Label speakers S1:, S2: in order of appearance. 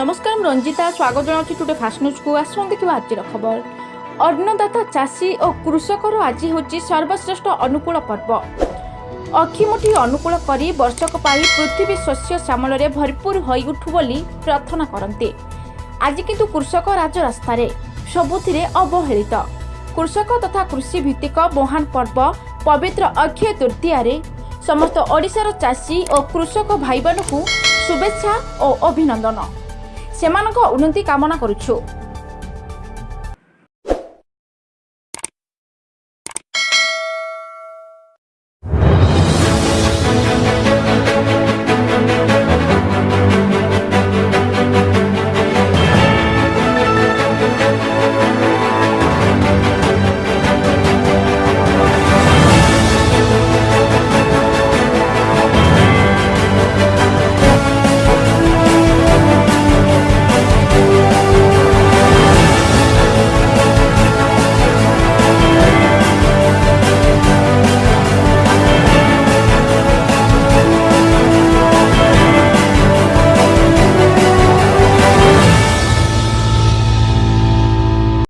S1: ନମସ୍କାର ମୁଁ ରଞ୍ଜିତା। ସ୍ୱାଗତ ଜଣାଉଛି ଟୁଡେ ଫାଷ୍ଟ ନ୍ୟୁଜ୍କୁ ଆସନ୍ତୁ ଦେଖିବା ଆଜିର ଖବର। ଅନ୍ନଦାତା ଚାଷୀ ଓ କୃଷକର ଆଜି ହେଉଛି ସର୍ବଶ୍ରେଷ୍ଠ ଅନୁକୂଳ ପର୍ବ। ଅକ୍ଷିମୁଠି ଅନୁକୂଳ କରି ବର୍ଷକ ପାଇଁ ପୃଥିବୀ ଶସ୍ୟ ଶ୍ୟାମଳରେ ଭରପୁର ହୋଇଉଠୁ ବୋଲି ପ୍ରାର୍ଥନା କରନ୍ତି। ଆଜି କିନ୍ତୁ କୃଷକ ରାଜରାସ୍ତାରେ ସବୁଥିରେ ଅବହେଳିତ। କୃଷକ ତଥା କୃଷି ଭିତ୍ତିକ ମହାନ ପର୍ବ ପବିତ୍ର ଅକ୍ଷୟ ତୃତୀୟାରେ ସମସ୍ତ ଓଡ଼ିଶାର ଚାଷୀ ଓ କୃଷକ ଭାଇମାନଙ୍କୁ ଶୁଭେଚ୍ଛା ଓ ଅଭିନନ୍ଦନ। ସେମାନଙ୍କ ଉନ୍ନତି କାମନା କରୁଛୁ।